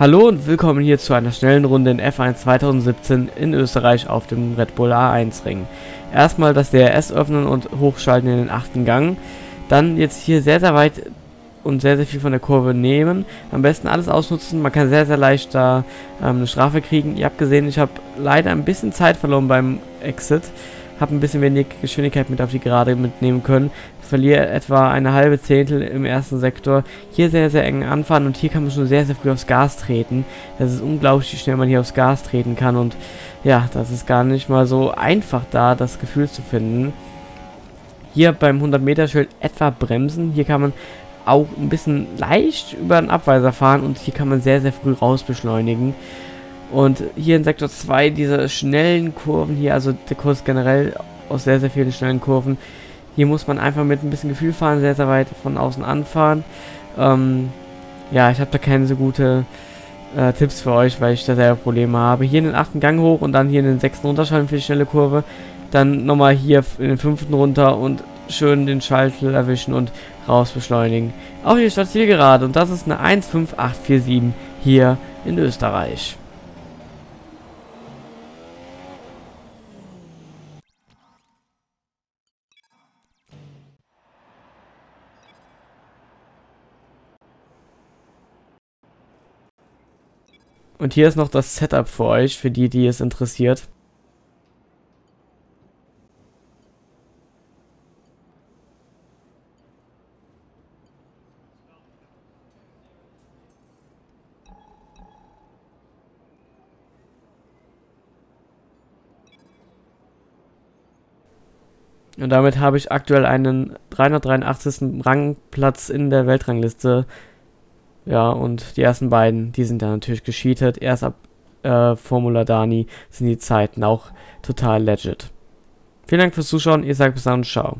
Hallo und willkommen hier zu einer schnellen Runde in F1 2017 in Österreich auf dem Red Bull A1 Ring. Erstmal das DRS öffnen und hochschalten in den achten Gang. Dann jetzt hier sehr sehr weit und sehr sehr viel von der Kurve nehmen. Am besten alles ausnutzen, man kann sehr sehr leicht da ähm, eine Strafe kriegen. Ihr habt gesehen, ich habe leider ein bisschen Zeit verloren beim Exit habe ein bisschen wenig Geschwindigkeit mit auf die Gerade mitnehmen können. Verliere etwa eine halbe Zehntel im ersten Sektor. Hier sehr, sehr eng anfahren und hier kann man schon sehr, sehr früh aufs Gas treten. Das ist unglaublich, wie schnell man hier aufs Gas treten kann und ja, das ist gar nicht mal so einfach da, das Gefühl zu finden. Hier beim 100 Meter Schild etwa bremsen. Hier kann man auch ein bisschen leicht über den Abweiser fahren und hier kann man sehr, sehr früh raus beschleunigen. Und hier in Sektor 2 diese schnellen Kurven hier, also der Kurs generell aus sehr, sehr vielen schnellen Kurven. Hier muss man einfach mit ein bisschen Gefühl fahren, sehr, sehr weit von außen anfahren. Ähm, ja, ich habe da keine so gute äh, Tipps für euch, weil ich da selber Probleme habe. Hier in den achten Gang hoch und dann hier in den sechsten runterschalten für die schnelle Kurve. Dann nochmal hier in den fünften runter und schön den Schaltel erwischen und raus beschleunigen. Auch hier statt gerade und das ist eine 15847 hier in Österreich. Und hier ist noch das Setup für euch, für die, die es interessiert. Und damit habe ich aktuell einen 383. Rangplatz in der Weltrangliste ja, und die ersten beiden, die sind dann natürlich gescheatert. Erst ab äh, Formula Dani sind die Zeiten auch total legit. Vielen Dank fürs Zuschauen. Ihr sagt bis dann und ciao.